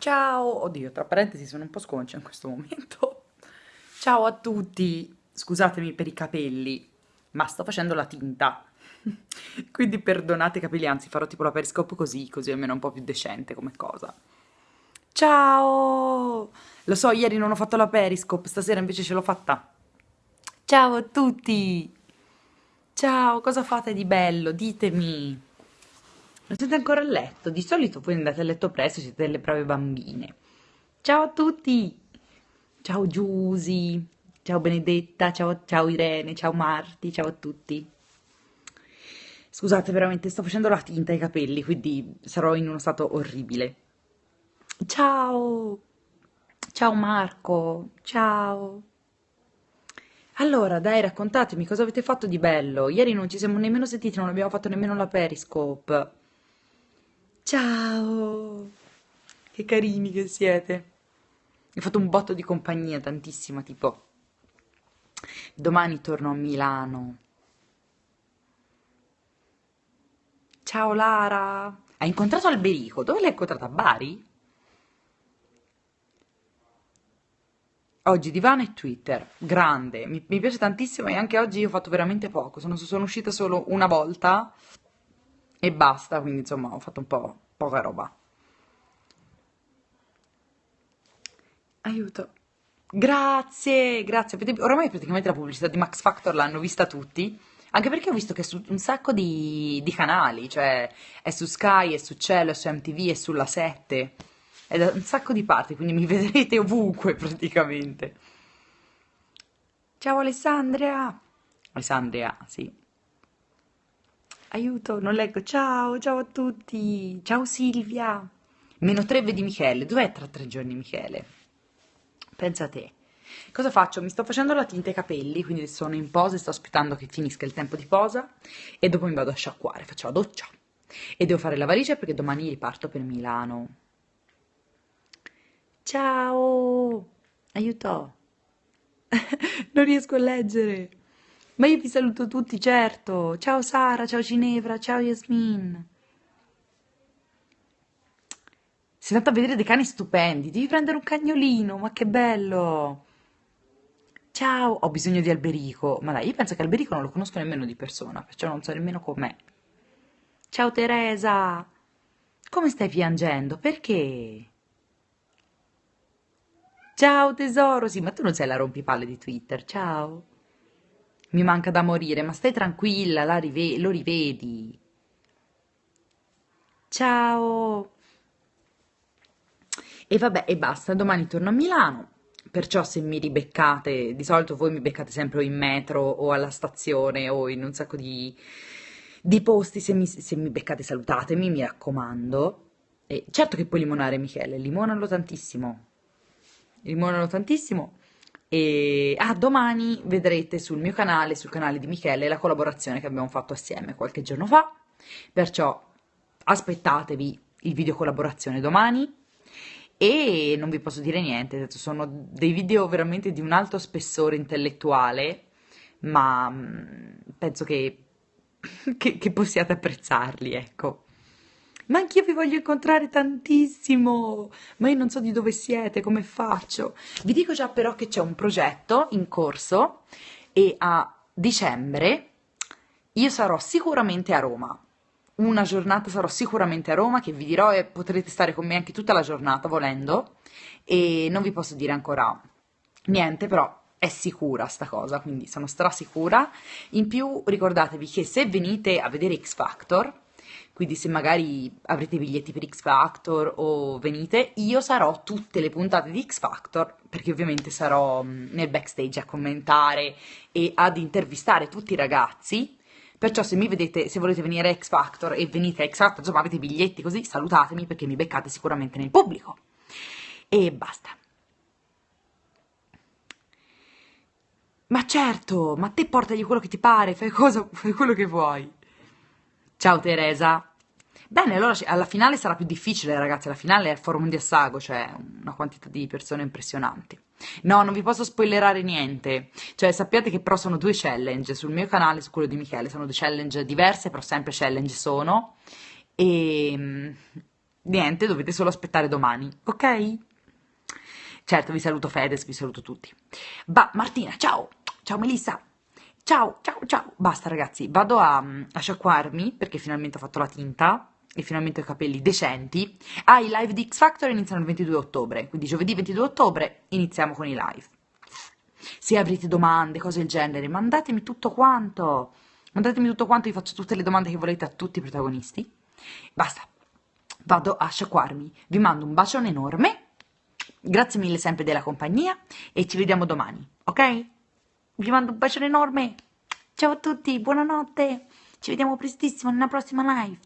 Ciao, oddio, tra parentesi sono un po' sconcia in questo momento. Ciao a tutti, scusatemi per i capelli, ma sto facendo la tinta. Quindi perdonate i capelli, anzi farò tipo la periscope così, così almeno è un po' più decente come cosa. Ciao! Lo so, ieri non ho fatto la periscope, stasera invece ce l'ho fatta. Ciao a tutti! Ciao, cosa fate di bello? Ditemi! Non siete ancora a letto? Di solito voi andate a letto presto, siete delle brave bambine. Ciao a tutti! Ciao Giusy, ciao Benedetta, ciao, ciao Irene, ciao Marti, ciao a tutti. Scusate, veramente sto facendo la tinta ai capelli, quindi sarò in uno stato orribile. Ciao! Ciao Marco, ciao! Allora, dai, raccontatemi cosa avete fatto di bello. Ieri non ci siamo nemmeno sentiti, non abbiamo fatto nemmeno la Periscope. Ciao! Che carini che siete. Ho fatto un botto di compagnia, tantissima, tipo. Domani torno a Milano. Ciao Lara! Hai incontrato Alberico? Dove l'hai incontrata? A Bari? Oggi divano e Twitter, grande, mi, mi piace tantissimo e anche oggi ho fatto veramente poco, sono, sono uscita solo una volta e basta, quindi insomma ho fatto un po' poca roba. Aiuto. Grazie, grazie. Oramai praticamente la pubblicità di Max Factor l'hanno vista tutti, anche perché ho visto che è su un sacco di, di canali, cioè è su Sky, è su Cielo, è su MTV, è sulla 7, è da un sacco di parti, quindi mi vedrete ovunque praticamente. Ciao Alessandria! Alessandria, sì. Aiuto, non leggo. Ciao, ciao a tutti. Ciao Silvia. Meno 3 vedi Michele. Dov'è tra tre giorni Michele? Pensa a te. Cosa faccio? Mi sto facendo la tinta ai capelli, quindi sono in posa e sto aspettando che finisca il tempo di posa e dopo mi vado a sciacquare, faccio la doccia. E devo fare la valigia perché domani riparto per Milano. Ciao! Aiuto! non riesco a leggere. Ma io vi saluto tutti, certo. Ciao Sara, ciao Ginevra, ciao Yasmin. Sei andata a vedere dei cani stupendi. Devi prendere un cagnolino, ma che bello. Ciao, ho bisogno di Alberico. Ma dai, io penso che Alberico non lo conosco nemmeno di persona, perciò non so nemmeno com'è. Ciao Teresa. Come stai piangendo? Perché? Ciao tesoro, sì, ma tu non sei la rompipalle di Twitter, ciao. Mi manca da morire, ma stai tranquilla, rive lo rivedi. Ciao! E vabbè, e basta, domani torno a Milano, perciò se mi ribeccate, di solito voi mi beccate sempre in metro o alla stazione o in un sacco di, di posti, se mi, se mi beccate salutatemi, mi raccomando. E certo che puoi limonare Michele, limonalo tantissimo, limonalo tantissimo. E ah, domani vedrete sul mio canale, sul canale di Michele, la collaborazione che abbiamo fatto assieme qualche giorno fa. Perciò aspettatevi il video collaborazione domani. E non vi posso dire niente, sono dei video veramente di un alto spessore intellettuale, ma mm, penso che, che, che possiate apprezzarli, ecco. Ma anch'io vi voglio incontrare tantissimo, ma io non so di dove siete, come faccio. Vi dico già però che c'è un progetto in corso e a dicembre io sarò sicuramente a Roma. Una giornata sarò sicuramente a Roma che vi dirò e potrete stare con me anche tutta la giornata volendo e non vi posso dire ancora niente, però è sicura sta cosa, quindi sono strasicura. In più ricordatevi che se venite a vedere X Factor quindi se magari avrete biglietti per X Factor o venite, io sarò tutte le puntate di X Factor, perché ovviamente sarò mm, nel backstage a commentare e ad intervistare tutti i ragazzi. Perciò se mi vedete, se volete venire a X Factor e venite a X Factor, insomma avete biglietti così, salutatemi perché mi beccate sicuramente nel pubblico. E basta. Ma certo, ma te portagli quello che ti pare, fai, cosa, fai quello che vuoi. Ciao Teresa. Bene, allora alla finale sarà più difficile, ragazzi. La finale è il forum di Assago, cioè una quantità di persone impressionanti. No, non vi posso spoilerare niente. Cioè, sappiate che però sono due challenge sul mio canale su quello di Michele. Sono due challenge diverse, però sempre challenge sono. E mm, niente, dovete solo aspettare domani, ok? Certo, vi saluto Fedez, vi saluto tutti. Va, Martina, ciao! Ciao Melissa! Ciao, ciao, ciao! Basta ragazzi, vado a, a sciacquarmi perché finalmente ho fatto la tinta e finalmente ho i capelli decenti. Ah, i live di X Factor iniziano il 22 ottobre, quindi giovedì 22 ottobre iniziamo con i live. Se avrete domande, cose del genere, mandatemi tutto quanto. Mandatemi tutto quanto, vi faccio tutte le domande che volete a tutti i protagonisti. Basta, vado a sciacquarmi. Vi mando un bacione enorme Grazie mille sempre della compagnia e ci vediamo domani, ok? Vi mando un bacione enorme. Ciao a tutti, buonanotte. Ci vediamo prestissimo nella prossima live.